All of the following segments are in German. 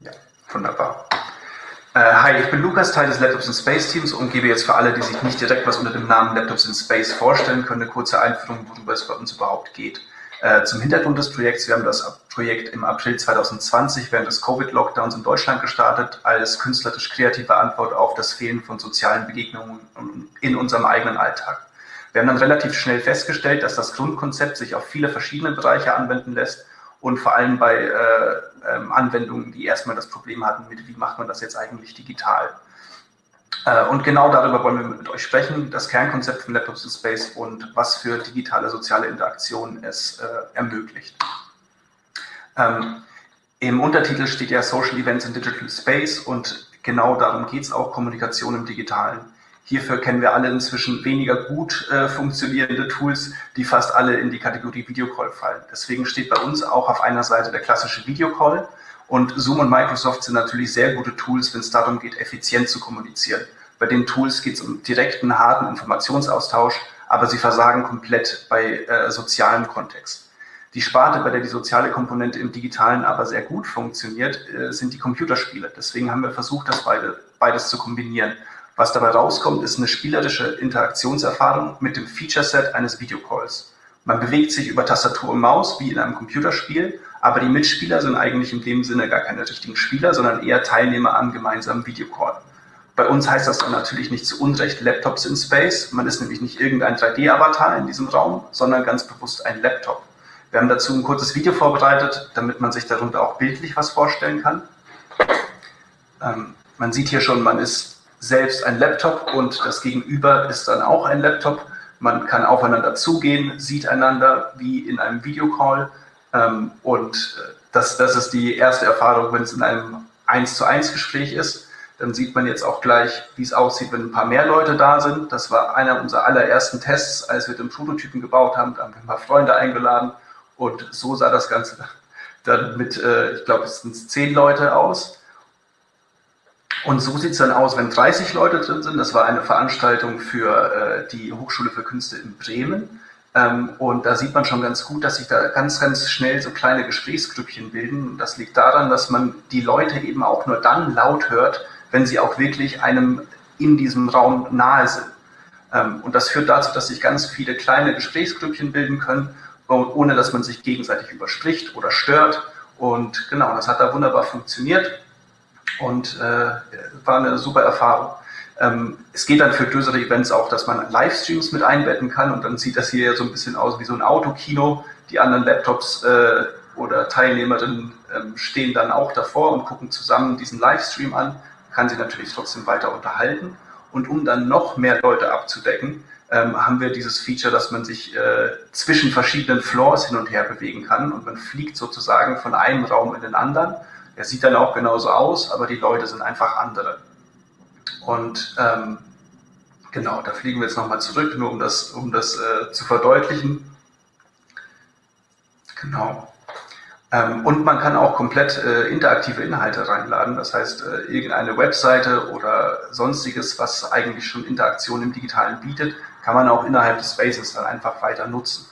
Ja, wunderbar. Äh, hi, ich bin Lukas, Teil des Laptops in Space Teams und gebe jetzt für alle, die sich nicht direkt was unter dem Namen Laptops in Space vorstellen können, eine kurze Einführung, worüber es bei uns überhaupt geht. Äh, zum Hintergrund des Projekts, wir haben das Projekt im April 2020 während des Covid-Lockdowns in Deutschland gestartet, als künstlerisch-kreative Antwort auf das Fehlen von sozialen Begegnungen in unserem eigenen Alltag. Wir haben dann relativ schnell festgestellt, dass das Grundkonzept sich auf viele verschiedene Bereiche anwenden lässt und vor allem bei äh, ähm, Anwendungen, die erstmal das Problem hatten mit, wie macht man das jetzt eigentlich digital. Äh, und genau darüber wollen wir mit euch sprechen, das Kernkonzept von Laptops in Space und was für digitale soziale Interaktion es äh, ermöglicht. Ähm, Im Untertitel steht ja Social Events in Digital Space und genau darum geht es auch, Kommunikation im Digitalen. Hierfür kennen wir alle inzwischen weniger gut äh, funktionierende Tools, die fast alle in die Kategorie Videocall fallen. Deswegen steht bei uns auch auf einer Seite der klassische Videocall und Zoom und Microsoft sind natürlich sehr gute Tools, wenn es darum geht, effizient zu kommunizieren. Bei den Tools geht es um direkten, harten Informationsaustausch, aber sie versagen komplett bei äh, sozialem Kontext. Die Sparte, bei der die soziale Komponente im Digitalen aber sehr gut funktioniert, äh, sind die Computerspiele. Deswegen haben wir versucht, das beide, beides zu kombinieren. Was dabei rauskommt, ist eine spielerische Interaktionserfahrung mit dem Feature-Set eines Videocalls. Man bewegt sich über Tastatur und Maus wie in einem Computerspiel, aber die Mitspieler sind eigentlich in dem Sinne gar keine richtigen Spieler, sondern eher Teilnehmer am gemeinsamen Videocall. Bei uns heißt das dann natürlich nicht zu Unrecht Laptops in Space. Man ist nämlich nicht irgendein 3D-Avatar in diesem Raum, sondern ganz bewusst ein Laptop. Wir haben dazu ein kurzes Video vorbereitet, damit man sich darunter auch bildlich was vorstellen kann. Ähm, man sieht hier schon, man ist selbst ein Laptop und das Gegenüber ist dann auch ein Laptop. Man kann aufeinander zugehen, sieht einander wie in einem Videocall ähm, und äh, das, das ist die erste Erfahrung, wenn es in einem 1 zu 1 Gespräch ist. Dann sieht man jetzt auch gleich, wie es aussieht, wenn ein paar mehr Leute da sind. Das war einer unserer allerersten Tests, als wir den Prototypen gebaut haben. Da haben wir ein paar Freunde eingeladen und so sah das Ganze dann mit, äh, ich glaube, es sind zehn Leute aus. Und so sieht es dann aus, wenn 30 Leute drin sind. Das war eine Veranstaltung für äh, die Hochschule für Künste in Bremen. Ähm, und da sieht man schon ganz gut, dass sich da ganz, ganz schnell so kleine Gesprächsgrüppchen bilden. Das liegt daran, dass man die Leute eben auch nur dann laut hört, wenn sie auch wirklich einem in diesem Raum nahe sind. Ähm, und das führt dazu, dass sich ganz viele kleine Gesprächsgrüppchen bilden können, ohne dass man sich gegenseitig überspricht oder stört. Und genau, das hat da wunderbar funktioniert und äh, war eine super Erfahrung. Ähm, es geht dann für größere Events auch, dass man Livestreams mit einbetten kann und dann sieht das hier so ein bisschen aus wie so ein Autokino. Die anderen Laptops äh, oder Teilnehmerinnen ähm, stehen dann auch davor und gucken zusammen diesen Livestream an, kann sie natürlich trotzdem weiter unterhalten. Und um dann noch mehr Leute abzudecken, ähm, haben wir dieses Feature, dass man sich äh, zwischen verschiedenen Floors hin und her bewegen kann und man fliegt sozusagen von einem Raum in den anderen er sieht dann auch genauso aus, aber die Leute sind einfach andere. Und ähm, genau, da fliegen wir jetzt nochmal zurück, nur um das, um das äh, zu verdeutlichen. Genau. Ähm, und man kann auch komplett äh, interaktive Inhalte reinladen, das heißt äh, irgendeine Webseite oder sonstiges, was eigentlich schon Interaktion im Digitalen bietet, kann man auch innerhalb des Spaces dann einfach weiter nutzen.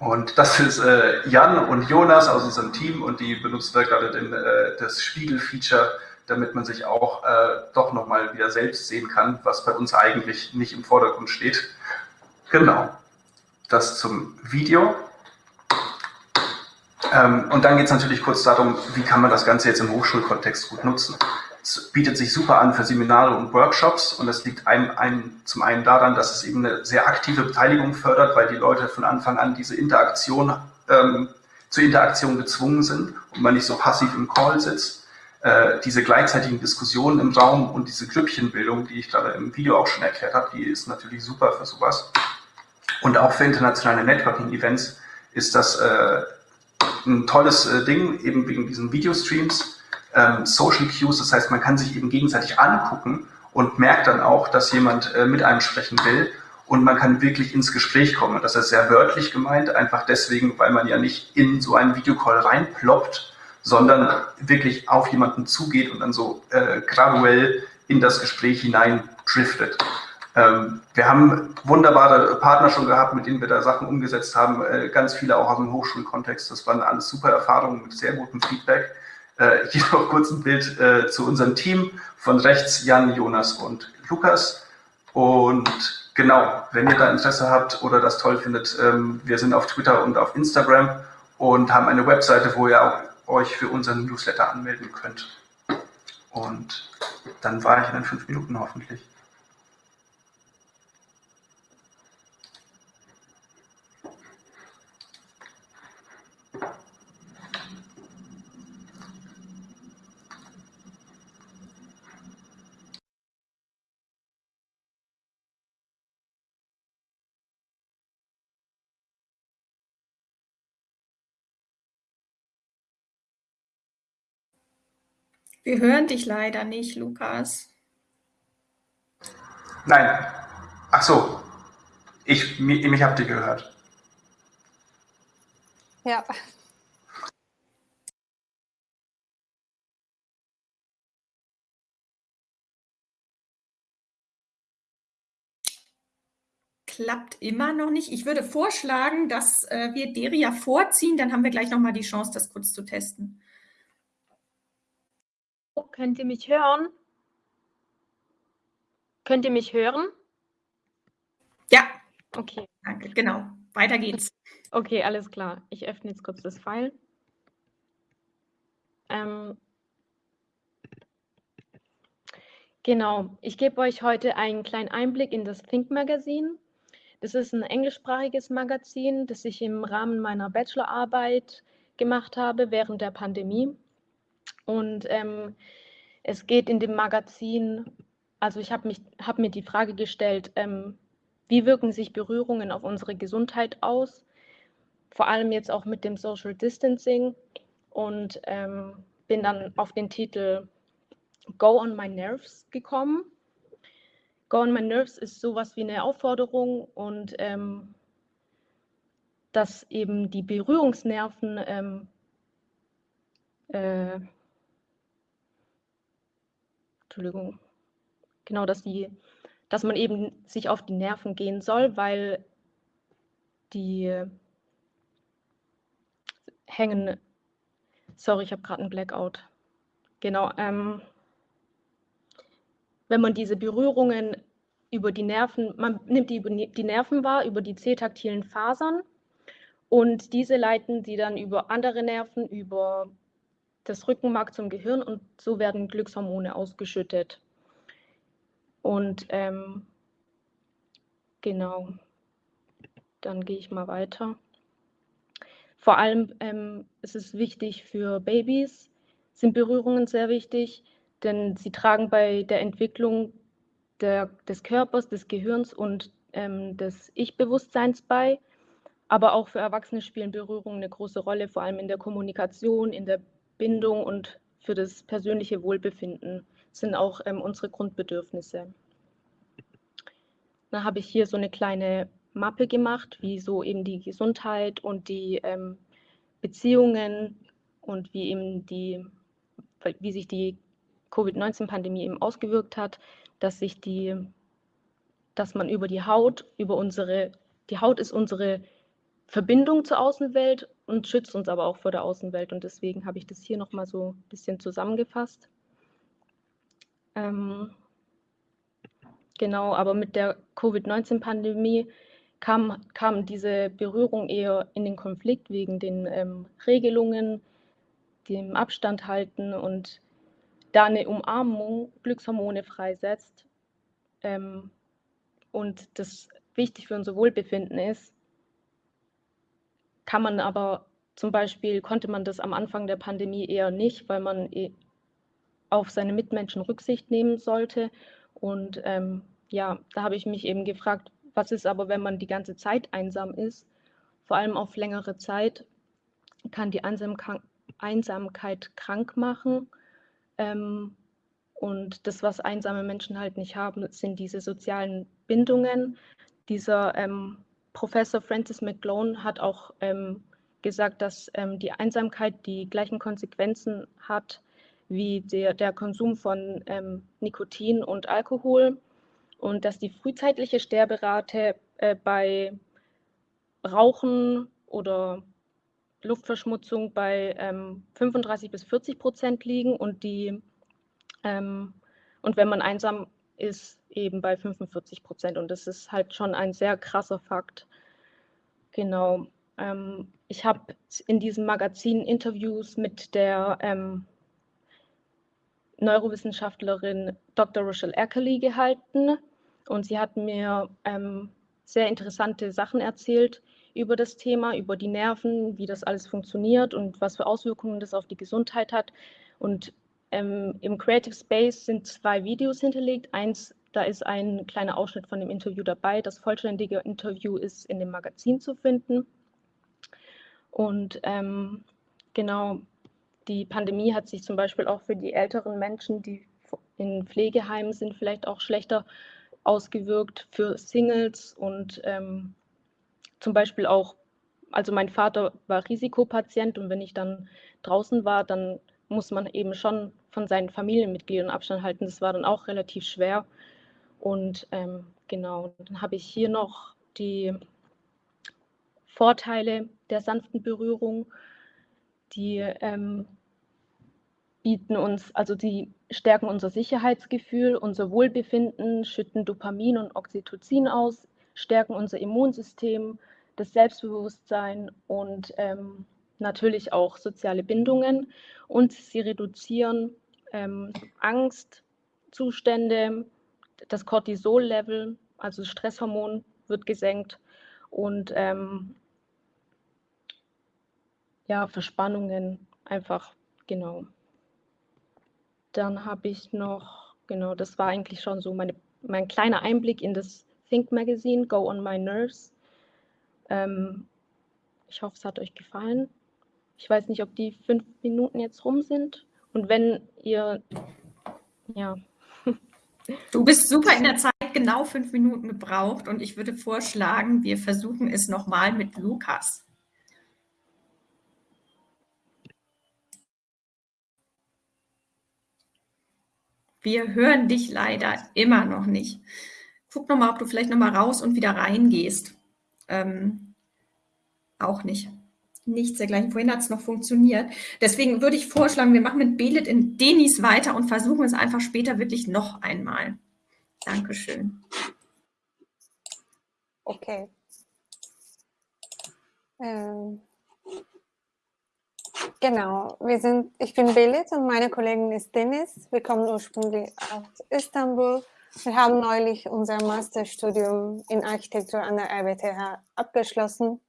Und das ist äh, Jan und Jonas aus unserem Team und die benutzen da gerade den, äh, das Spiegel-Feature, damit man sich auch äh, doch nochmal wieder selbst sehen kann, was bei uns eigentlich nicht im Vordergrund steht. Genau, das zum Video. Ähm, und dann geht es natürlich kurz darum, wie kann man das Ganze jetzt im Hochschulkontext gut nutzen. Es bietet sich super an für Seminare und Workshops und das liegt einem, einem, zum einen daran, dass es eben eine sehr aktive Beteiligung fördert, weil die Leute von Anfang an diese Interaktion ähm, zur Interaktion gezwungen sind und man nicht so passiv im Call sitzt. Äh, diese gleichzeitigen Diskussionen im Raum und diese Grüppchenbildung, die ich gerade im Video auch schon erklärt habe, die ist natürlich super für sowas. Und auch für internationale Networking-Events ist das äh, ein tolles äh, Ding, eben wegen diesen Videostreams ähm, Social Cues, das heißt, man kann sich eben gegenseitig angucken und merkt dann auch, dass jemand äh, mit einem sprechen will und man kann wirklich ins Gespräch kommen. Das ist sehr wörtlich gemeint, einfach deswegen, weil man ja nicht in so einen Videocall reinploppt, sondern wirklich auf jemanden zugeht und dann so äh, graduell in das Gespräch hinein driftet. Ähm, wir haben wunderbare Partner schon gehabt, mit denen wir da Sachen umgesetzt haben, äh, ganz viele auch aus dem Hochschulkontext. Das waren alles super Erfahrungen mit sehr gutem Feedback. Äh, hier noch kurz ein Bild äh, zu unserem Team. Von rechts Jan, Jonas und Lukas. Und genau, wenn ihr da Interesse habt oder das toll findet, ähm, wir sind auf Twitter und auf Instagram und haben eine Webseite, wo ihr auch euch für unseren Newsletter anmelden könnt. Und dann war ich in den fünf Minuten hoffentlich. Wir hören dich leider nicht, Lukas. Nein. Ach so. Ich, mich, mich habt ihr gehört. Ja. Klappt immer noch nicht. Ich würde vorschlagen, dass äh, wir Deria vorziehen, dann haben wir gleich noch mal die Chance, das kurz zu testen. Könnt ihr mich hören? Könnt ihr mich hören? Ja. Okay. Danke, genau. Weiter geht's. Okay, alles klar. Ich öffne jetzt kurz das File. Ähm, genau, ich gebe euch heute einen kleinen Einblick in das Think Magazine. Das ist ein englischsprachiges Magazin, das ich im Rahmen meiner Bachelorarbeit gemacht habe während der Pandemie. Und ähm, es geht in dem Magazin, also ich habe hab mir die Frage gestellt, ähm, wie wirken sich Berührungen auf unsere Gesundheit aus? Vor allem jetzt auch mit dem Social Distancing und ähm, bin dann auf den Titel Go on My Nerves gekommen. Go on My Nerves ist sowas wie eine Aufforderung und ähm, dass eben die Berührungsnerven ähm, äh, Entschuldigung, genau, dass die, dass man eben sich auf die Nerven gehen soll, weil die hängen, sorry, ich habe gerade einen Blackout. Genau, ähm, wenn man diese Berührungen über die Nerven, man nimmt die, die Nerven wahr über die C-taktilen Fasern und diese leiten sie dann über andere Nerven, über das Rückenmark zum Gehirn und so werden Glückshormone ausgeschüttet. Und ähm, genau, dann gehe ich mal weiter. Vor allem ähm, ist es wichtig für Babys, sind Berührungen sehr wichtig, denn sie tragen bei der Entwicklung der, des Körpers, des Gehirns und ähm, des Ich-Bewusstseins bei. Aber auch für Erwachsene spielen Berührungen eine große Rolle, vor allem in der Kommunikation, in der Bindung und für das persönliche Wohlbefinden sind auch ähm, unsere Grundbedürfnisse. Da habe ich hier so eine kleine Mappe gemacht, wie so eben die Gesundheit und die ähm, Beziehungen und wie eben die, wie sich die Covid-19-Pandemie eben ausgewirkt hat, dass sich die, dass man über die Haut, über unsere, die Haut ist unsere Verbindung zur Außenwelt und schützt uns aber auch vor der Außenwelt. Und deswegen habe ich das hier nochmal so ein bisschen zusammengefasst. Ähm, genau, aber mit der Covid-19-Pandemie kam, kam diese Berührung eher in den Konflikt wegen den ähm, Regelungen, dem Abstand halten und da eine Umarmung Glückshormone freisetzt ähm, und das wichtig für unser Wohlbefinden ist, kann man aber zum Beispiel, konnte man das am Anfang der Pandemie eher nicht, weil man eh auf seine Mitmenschen Rücksicht nehmen sollte. Und ähm, ja, da habe ich mich eben gefragt, was ist aber, wenn man die ganze Zeit einsam ist, vor allem auf längere Zeit, kann die Einsamkeit krank machen. Ähm, und das, was einsame Menschen halt nicht haben, sind diese sozialen Bindungen. Dieser ähm, Professor Francis McGlone hat auch ähm, gesagt, dass ähm, die Einsamkeit die gleichen Konsequenzen hat wie der, der Konsum von ähm, Nikotin und Alkohol und dass die frühzeitliche Sterberate äh, bei Rauchen oder Luftverschmutzung bei ähm, 35 bis 40 Prozent liegen und die ähm, und wenn man einsam ist, eben bei 45 Prozent. Und das ist halt schon ein sehr krasser Fakt. Genau. Ähm, ich habe in diesem Magazin Interviews mit der ähm, Neurowissenschaftlerin Dr. Rochelle Eckerly gehalten und sie hat mir ähm, sehr interessante Sachen erzählt über das Thema, über die Nerven, wie das alles funktioniert und was für Auswirkungen das auf die Gesundheit hat. Und ähm, im Creative Space sind zwei Videos hinterlegt. Eins, da ist ein kleiner Ausschnitt von dem Interview dabei. Das vollständige Interview ist in dem Magazin zu finden. Und ähm, genau, die Pandemie hat sich zum Beispiel auch für die älteren Menschen, die in Pflegeheimen sind, vielleicht auch schlechter ausgewirkt für Singles und ähm, zum Beispiel auch, also mein Vater war Risikopatient und wenn ich dann draußen war, dann muss man eben schon von seinen Familienmitgliedern Abstand halten. Das war dann auch relativ schwer. Und ähm, genau, dann habe ich hier noch die Vorteile der sanften Berührung, die ähm, bieten uns, also die stärken unser Sicherheitsgefühl, unser Wohlbefinden, schütten Dopamin und Oxytocin aus, stärken unser Immunsystem, das Selbstbewusstsein und ähm, natürlich auch soziale Bindungen und sie reduzieren ähm, Angstzustände, das Cortisol-Level, also das Stresshormon wird gesenkt und ähm, ja, Verspannungen einfach, genau. Dann habe ich noch, genau, das war eigentlich schon so meine, mein kleiner Einblick in das Think Magazine, Go on My Nerves. Ähm, ich hoffe, es hat euch gefallen. Ich weiß nicht, ob die fünf Minuten jetzt rum sind. Und wenn ihr, ja. Du bist super in der Zeit, genau fünf Minuten gebraucht. Und ich würde vorschlagen, wir versuchen es nochmal mit Lukas. Wir hören dich leider immer noch nicht. Guck nochmal, ob du vielleicht nochmal raus und wieder reingehst. Ähm, auch nicht nichts dergleichen. Vorhin hat es noch funktioniert. Deswegen würde ich vorschlagen, wir machen mit Belit in Denis weiter und versuchen es einfach später wirklich noch einmal. Dankeschön. Okay. Ähm, genau, wir sind, ich bin Belit und meine Kollegin ist Denis. Wir kommen ursprünglich aus Istanbul. Wir haben neulich unser Masterstudium in Architektur an der RWTH abgeschlossen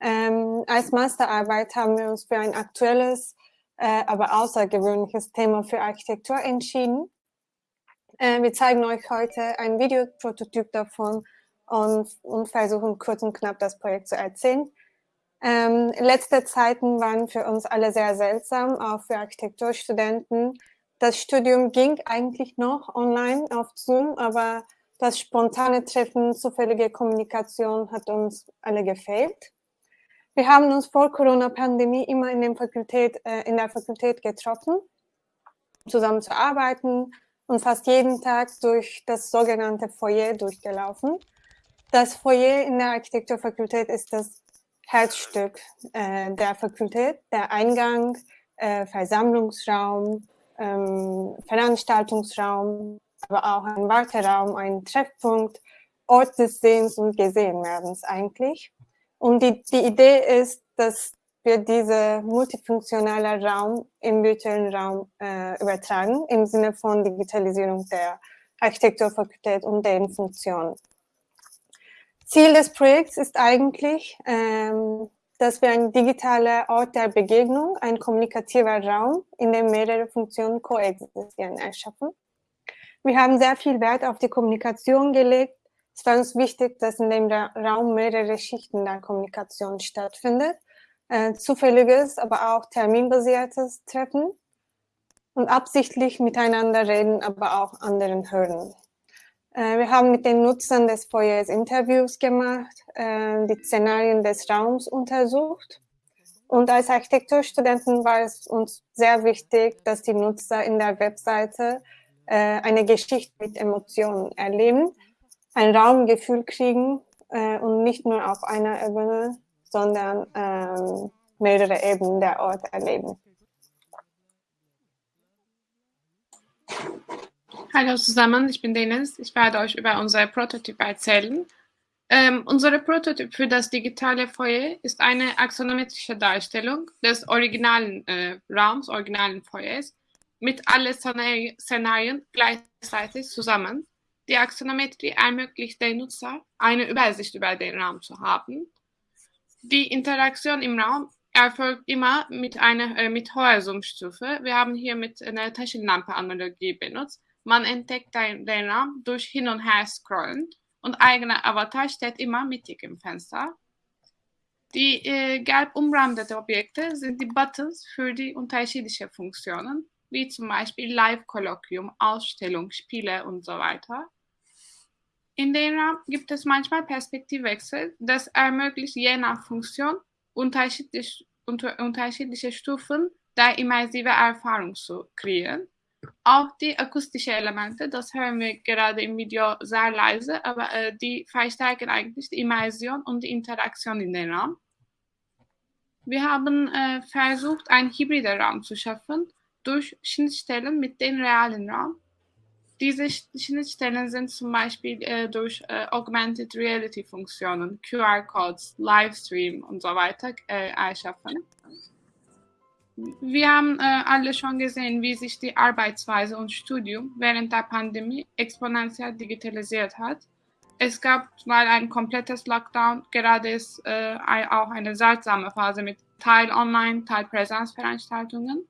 ähm, als Masterarbeit haben wir uns für ein aktuelles, äh, aber außergewöhnliches Thema für Architektur entschieden. Äh, wir zeigen euch heute ein Videoprototyp davon und, und, versuchen kurz und knapp das Projekt zu erzählen. Ähm, letzte Zeiten waren für uns alle sehr seltsam, auch für Architekturstudenten. Das Studium ging eigentlich noch online auf Zoom, aber das spontane Treffen, zufällige Kommunikation hat uns alle gefehlt. Wir haben uns vor Corona-Pandemie immer in, Fakultät, äh, in der Fakultät getroffen, zusammen zu arbeiten und fast jeden Tag durch das sogenannte Foyer durchgelaufen. Das Foyer in der Architekturfakultät ist das Herzstück äh, der Fakultät, der Eingang, äh, Versammlungsraum, ähm, Veranstaltungsraum, aber auch ein Warteraum, ein Treffpunkt, Ort des Sehens und Gesehenwerdens eigentlich. Und die, die Idee ist, dass wir diese multifunktionale Raum im virtuellen Raum äh, übertragen, im Sinne von Digitalisierung der Architekturfakultät und deren Funktion. Ziel des Projekts ist eigentlich, ähm, dass wir ein digitaler Ort der Begegnung, ein kommunikativer Raum, in dem mehrere Funktionen koexistieren, erschaffen. Wir haben sehr viel Wert auf die Kommunikation gelegt, es war uns wichtig, dass in dem Raum mehrere Schichten der Kommunikation stattfindet. Äh, zufälliges, aber auch terminbasiertes Treffen und absichtlich miteinander reden, aber auch anderen hören. Äh, wir haben mit den Nutzern des Foyers Interviews gemacht, äh, die Szenarien des Raums untersucht. Und als Architekturstudenten war es uns sehr wichtig, dass die Nutzer in der Webseite äh, eine Geschichte mit Emotionen erleben, ein Raumgefühl kriegen äh, und nicht nur auf einer Ebene, sondern ähm, mehrere Ebenen der Ort erleben. Hallo zusammen, ich bin Dennis. Ich werde euch über unser Prototyp erzählen. Ähm, unser Prototyp für das digitale Foyer ist eine axonometrische Darstellung des originalen äh, Raums, originalen Foyers, mit allen Szenarien gleichzeitig zusammen. Die Axonometrie ermöglicht den Nutzer, eine Übersicht über den Raum zu haben. Die Interaktion im Raum erfolgt immer mit einer äh, mit hoher Zoomstufe. Wir haben hier mit einer Taschenlampe-Analogie benutzt. Man entdeckt den, den Raum durch Hin- und Her scrollen und eigener Avatar steht immer mittig im Fenster. Die äh, gelb umrandeten Objekte sind die Buttons für die unterschiedlichen Funktionen, wie zum Beispiel Live-Kolloquium, Ausstellung, Spiele und so weiter. In dem Raum gibt es manchmal Perspektivwechsel, das ermöglicht je nach Funktion unterschiedlich, unter, unterschiedliche Stufen der immersive Erfahrung zu kreieren. Auch die akustischen Elemente, das hören wir gerade im Video sehr leise, aber äh, die verstärken eigentlich die Immersion und die Interaktion in den Raum. Wir haben äh, versucht, einen hybriden Raum zu schaffen durch Schnittstellen mit dem realen Raum. Diese Schnittstellen sind zum Beispiel äh, durch äh, Augmented Reality Funktionen, QR-Codes, Livestream und so weiter äh, erschaffen wir haben äh, alle schon gesehen, wie sich die Arbeitsweise und Studium während der Pandemie exponentiell digitalisiert hat. Es gab mal ein komplettes Lockdown, gerade ist äh, auch eine seltsame Phase mit Teil Online, Teil Präsenzveranstaltungen.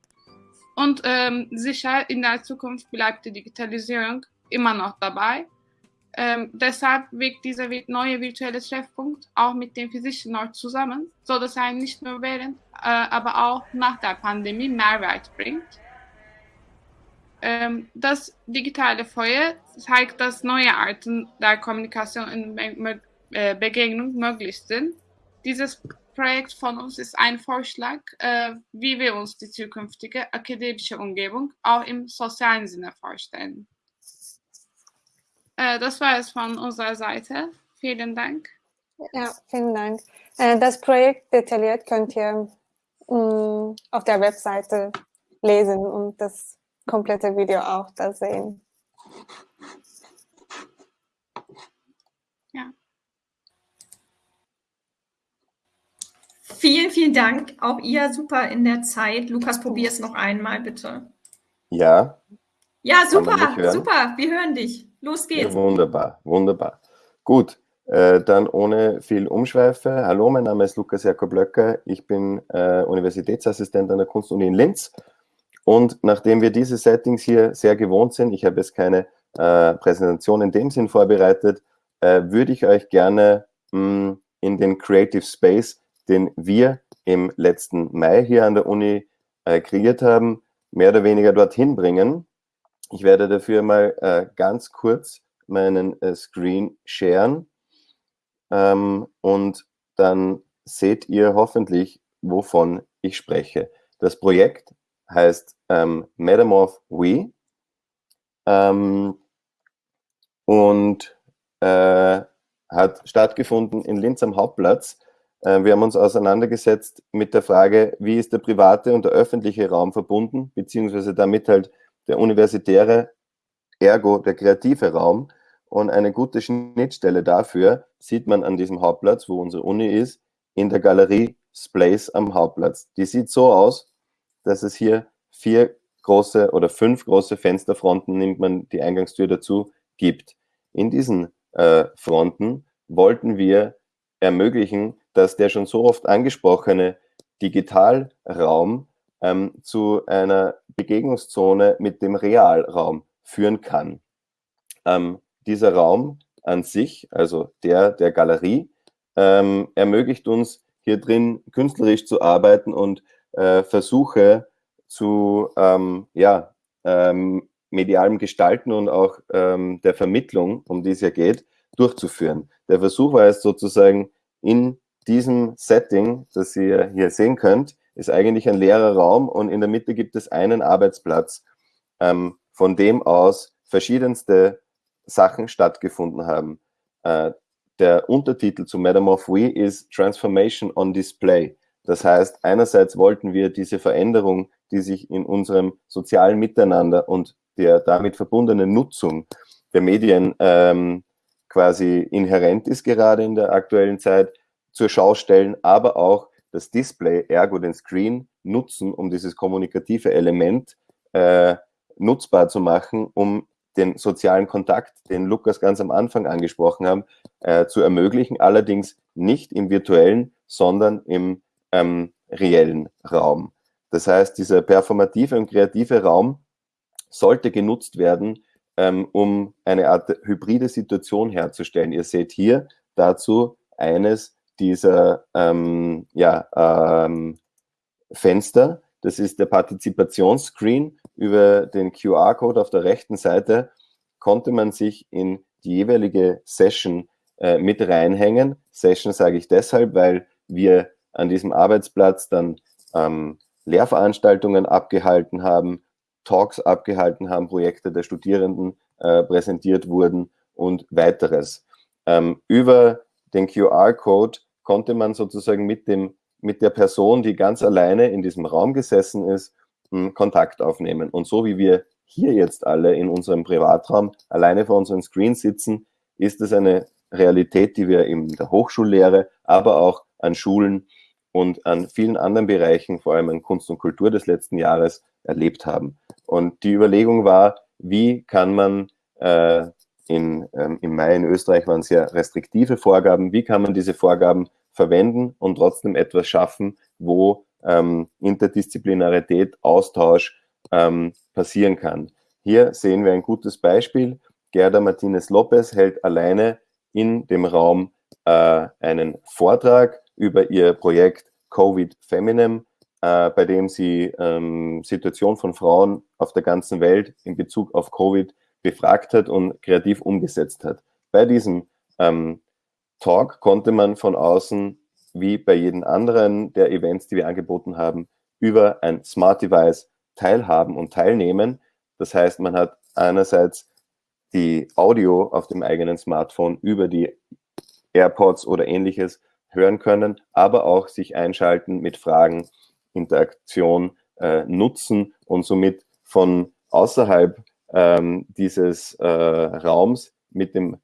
Und ähm, sicher in der Zukunft bleibt die Digitalisierung immer noch dabei. Ähm, deshalb wirkt dieser neue virtuelle Treffpunkt auch mit dem physischen Ort zusammen, sodass er nicht nur während, äh, aber auch nach der Pandemie Mehrwert bringt. Ähm, das digitale Feuer zeigt, dass neue Arten der Kommunikation und äh, Begegnung möglich sind. Dieses Projekt von uns ist ein Vorschlag, äh, wie wir uns die zukünftige akademische Umgebung auch im sozialen Sinne vorstellen. Äh, das war es von unserer Seite. Vielen Dank. Ja, vielen Dank. Äh, das Projekt detailliert könnt ihr mm, auf der Webseite lesen und das komplette Video auch da sehen. Vielen, vielen Dank. Auch ihr super in der Zeit. Lukas, probier es noch einmal, bitte. Ja. Ja, super, super. Wir hören dich. Los geht's. Ja, wunderbar, wunderbar. Gut, äh, dann ohne viel Umschweife. Hallo, mein Name ist Lukas Jakob Löcker. Ich bin äh, Universitätsassistent an der Kunstuni in Linz. Und nachdem wir diese Settings hier sehr gewohnt sind, ich habe jetzt keine äh, Präsentation in dem Sinn vorbereitet, äh, würde ich euch gerne mh, hm, in den Creative Space, den wir im letzten Mai hier an der Uni äh, kreiert haben, mehr oder weniger dorthin bringen. Ich werde dafür mal äh, ganz kurz meinen äh, Screen sharen ähm, und dann seht ihr hoffentlich, wovon ich spreche. Das Projekt heißt ähm, Metamorph We ähm, und äh, hat stattgefunden in Linz am Hauptplatz. Äh, wir haben uns auseinandergesetzt mit der Frage, wie ist der private und der öffentliche Raum verbunden, beziehungsweise damit halt der universitäre, ergo der kreative Raum. Und eine gute Schnittstelle dafür sieht man an diesem Hauptplatz, wo unsere Uni ist, in der Galerie Splace am Hauptplatz. Die sieht so aus, dass es hier vier große oder fünf große Fensterfronten, nimmt man die Eingangstür dazu, gibt. In diesen äh, Fronten wollten wir ermöglichen, dass der schon so oft angesprochene Digitalraum ähm, zu einer Begegnungszone mit dem Realraum führen kann. Ähm, dieser Raum an sich, also der der Galerie, ähm, ermöglicht uns hier drin künstlerisch zu arbeiten und äh, Versuche zu ähm, ja, ähm, medialem Gestalten und auch ähm, der Vermittlung, um die es ja geht, durchzuführen. Der Versuch war es sozusagen in diesem Setting, das ihr hier sehen könnt, ist eigentlich ein leerer Raum und in der Mitte gibt es einen Arbeitsplatz, ähm, von dem aus verschiedenste Sachen stattgefunden haben. Äh, der Untertitel zu Metamorph We ist Transformation on Display. Das heißt, einerseits wollten wir diese Veränderung, die sich in unserem sozialen Miteinander und der damit verbundenen Nutzung der Medien ähm, quasi inhärent ist, gerade in der aktuellen Zeit, zur Schau stellen, aber auch das Display, ergo den Screen, nutzen, um dieses kommunikative Element äh, nutzbar zu machen, um den sozialen Kontakt, den Lukas ganz am Anfang angesprochen haben, äh, zu ermöglichen, allerdings nicht im virtuellen, sondern im ähm, reellen Raum. Das heißt, dieser performative und kreative Raum sollte genutzt werden, ähm, um eine Art hybride Situation herzustellen. Ihr seht hier dazu eines dieser ähm, ja, ähm, Fenster. Das ist der Partizipationsscreen. Über den QR-Code auf der rechten Seite konnte man sich in die jeweilige Session äh, mit reinhängen. Session sage ich deshalb, weil wir an diesem Arbeitsplatz dann ähm, Lehrveranstaltungen abgehalten haben, Talks abgehalten haben, Projekte der Studierenden äh, präsentiert wurden und weiteres. Ähm, über den QR-Code konnte man sozusagen mit, dem, mit der Person, die ganz alleine in diesem Raum gesessen ist, Kontakt aufnehmen. Und so wie wir hier jetzt alle in unserem Privatraum alleine vor unseren Screens sitzen, ist es eine Realität, die wir in der Hochschullehre, aber auch an Schulen und an vielen anderen Bereichen, vor allem an Kunst und Kultur des letzten Jahres, erlebt haben. Und die Überlegung war, wie kann man äh, in, ähm, im Mai in Österreich waren sehr restriktive Vorgaben, wie kann man diese Vorgaben verwenden und trotzdem etwas schaffen, wo ähm, Interdisziplinarität, Austausch ähm, passieren kann. Hier sehen wir ein gutes Beispiel. Gerda Martinez Lopez hält alleine in dem Raum äh, einen Vortrag über ihr Projekt Covid Feminem, äh, bei dem sie ähm, Situation von Frauen auf der ganzen Welt in Bezug auf Covid befragt hat und kreativ umgesetzt hat. Bei diesem ähm, Talk konnte man von außen, wie bei jedem anderen der Events, die wir angeboten haben, über ein Smart Device teilhaben und teilnehmen. Das heißt, man hat einerseits die Audio auf dem eigenen Smartphone über die AirPods oder ähnliches hören können, aber auch sich einschalten mit Fragen, Interaktion äh, nutzen und somit von außerhalb ähm, dieses äh, Raums mit dem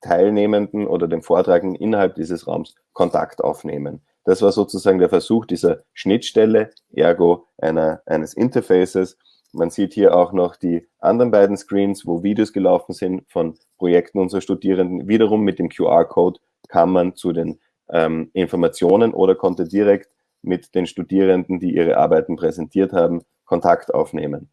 Teilnehmenden oder dem Vortragenden innerhalb dieses Raums Kontakt aufnehmen. Das war sozusagen der Versuch dieser Schnittstelle, ergo einer, eines Interfaces. Man sieht hier auch noch die anderen beiden Screens, wo Videos gelaufen sind von Projekten unserer Studierenden. Wiederum mit dem QR-Code kam man zu den ähm, Informationen oder konnte direkt mit den Studierenden, die ihre Arbeiten präsentiert haben, Kontakt aufnehmen.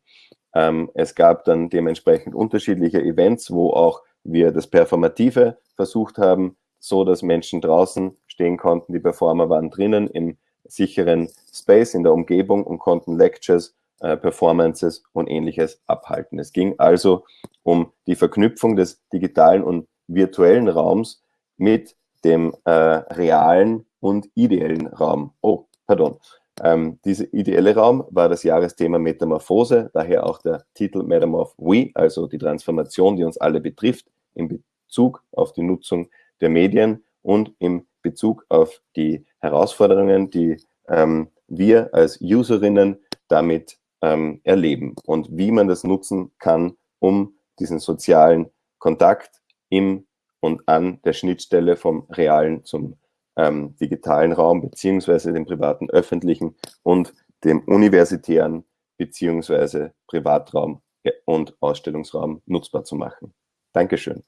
Ähm, es gab dann dementsprechend unterschiedliche Events, wo auch wir das Performative versucht haben, so dass Menschen draußen stehen konnten, die Performer waren drinnen im sicheren Space in der Umgebung und konnten Lectures, äh, Performances und ähnliches abhalten. Es ging also um die Verknüpfung des digitalen und virtuellen Raums mit dem äh, realen und ideellen Raum. Oh, pardon. Ähm, dieser ideelle Raum war das Jahresthema Metamorphose, daher auch der Titel Metamorph We, also die Transformation, die uns alle betrifft, in Bezug auf die Nutzung der Medien und im Bezug auf die Herausforderungen, die ähm, wir als Userinnen damit ähm, erleben und wie man das nutzen kann, um diesen sozialen Kontakt im und an der Schnittstelle vom realen zum ähm, digitalen Raum beziehungsweise dem privaten öffentlichen und dem universitären beziehungsweise Privatraum und Ausstellungsraum nutzbar zu machen. Dankeschön.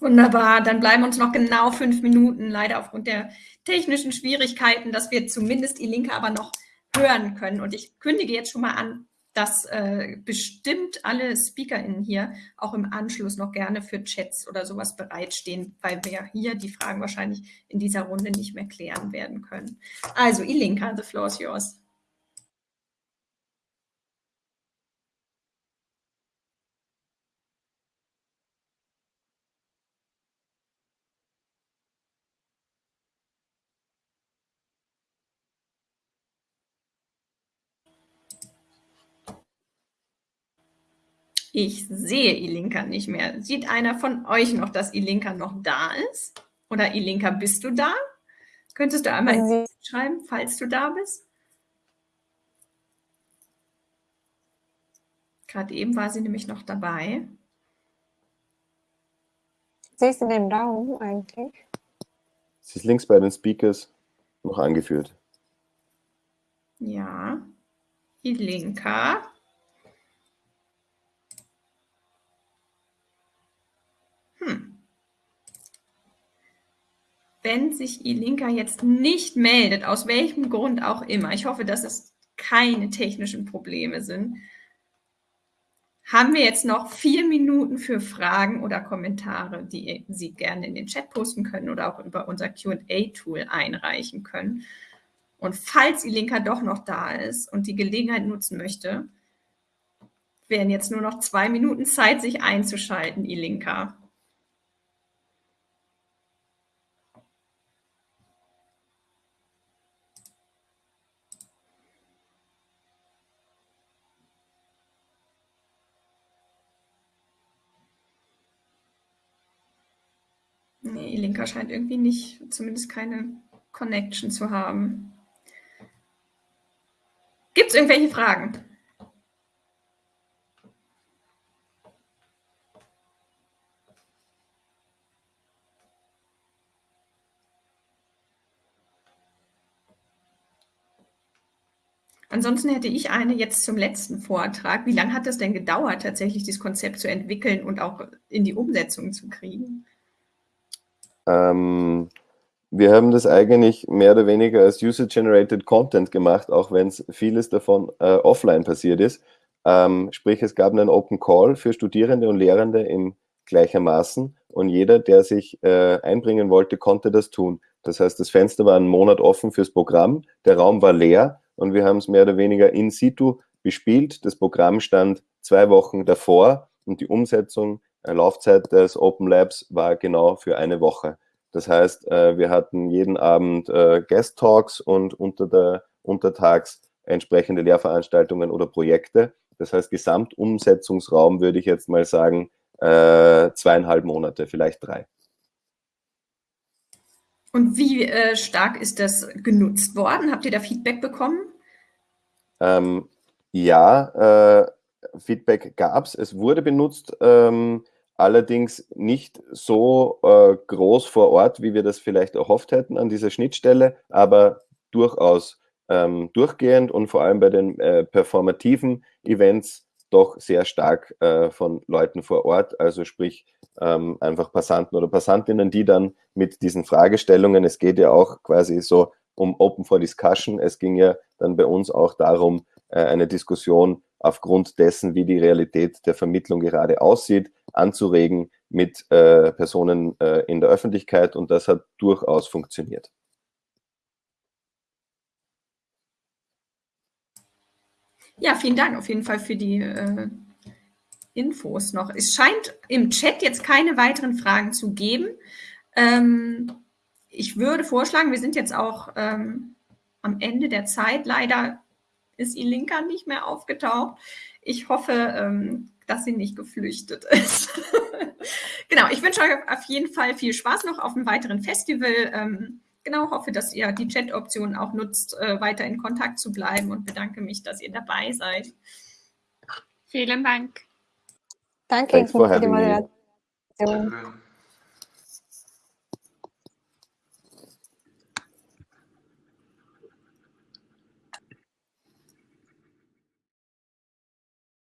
Wunderbar, dann bleiben uns noch genau fünf Minuten, leider aufgrund der technischen Schwierigkeiten, dass wir zumindest die Linke aber noch hören können. Und ich kündige jetzt schon mal an, dass äh, bestimmt alle SpeakerInnen hier auch im Anschluss noch gerne für Chats oder sowas bereitstehen, weil wir hier die Fragen wahrscheinlich in dieser Runde nicht mehr klären werden können. Also, Ilinka, the floor is yours. Ich sehe Ilinka nicht mehr. Sieht einer von euch noch, dass Ilinka noch da ist? Oder Ilinka, bist du da? Könntest du einmal Sie, schreiben, falls du da bist? Gerade eben war sie nämlich noch dabei. sie ist in dem Raum eigentlich. Sie ist links bei den Speakers noch angeführt. Ja. Ilinka. Wenn sich Ilinka jetzt nicht meldet, aus welchem Grund auch immer, ich hoffe, dass es keine technischen Probleme sind, haben wir jetzt noch vier Minuten für Fragen oder Kommentare, die Sie gerne in den Chat posten können oder auch über unser QA-Tool einreichen können. Und falls Ilinka doch noch da ist und die Gelegenheit nutzen möchte, wären jetzt nur noch zwei Minuten Zeit, sich einzuschalten, Ilinka. Ilinka scheint irgendwie nicht, zumindest keine Connection zu haben. Gibt es irgendwelche Fragen? Ansonsten hätte ich eine jetzt zum letzten Vortrag. Wie lange hat es denn gedauert, tatsächlich dieses Konzept zu entwickeln und auch in die Umsetzung zu kriegen? Ähm, wir haben das eigentlich mehr oder weniger als User-Generated Content gemacht, auch wenn es vieles davon äh, offline passiert ist. Ähm, sprich, es gab einen Open Call für Studierende und Lehrende im gleichermaßen und jeder, der sich äh, einbringen wollte, konnte das tun. Das heißt, das Fenster war einen Monat offen fürs Programm, der Raum war leer und wir haben es mehr oder weniger in situ bespielt. Das Programm stand zwei Wochen davor und die Umsetzung, Laufzeit des Open Labs war genau für eine Woche. Das heißt, äh, wir hatten jeden Abend äh, Guest Talks und unter der, untertags entsprechende Lehrveranstaltungen oder Projekte. Das heißt, Gesamtumsetzungsraum würde ich jetzt mal sagen, äh, zweieinhalb Monate, vielleicht drei. Und wie äh, stark ist das genutzt worden? Habt ihr da Feedback bekommen? Ähm, ja, äh, Feedback gab es. Es wurde benutzt, ähm, allerdings nicht so äh, groß vor Ort, wie wir das vielleicht erhofft hätten an dieser Schnittstelle, aber durchaus ähm, durchgehend und vor allem bei den äh, performativen Events doch sehr stark äh, von Leuten vor Ort, also sprich ähm, einfach Passanten oder Passantinnen, die dann mit diesen Fragestellungen, es geht ja auch quasi so um Open for Discussion, es ging ja dann bei uns auch darum, äh, eine Diskussion aufgrund dessen, wie die Realität der Vermittlung gerade aussieht, anzuregen mit äh, Personen äh, in der Öffentlichkeit und das hat durchaus funktioniert. Ja, vielen Dank auf jeden Fall für die äh, Infos noch. Es scheint im Chat jetzt keine weiteren Fragen zu geben. Ähm, ich würde vorschlagen, wir sind jetzt auch ähm, am Ende der Zeit. Leider ist Ilinka nicht mehr aufgetaucht. Ich hoffe, ähm, dass sie nicht geflüchtet ist. genau, ich wünsche euch auf jeden Fall viel Spaß noch auf einem weiteren Festival. Ähm, genau, hoffe, dass ihr die Chat-Option auch nutzt, äh, weiter in Kontakt zu bleiben und bedanke mich, dass ihr dabei seid. Vielen Dank. Danke Thanks for für die having me.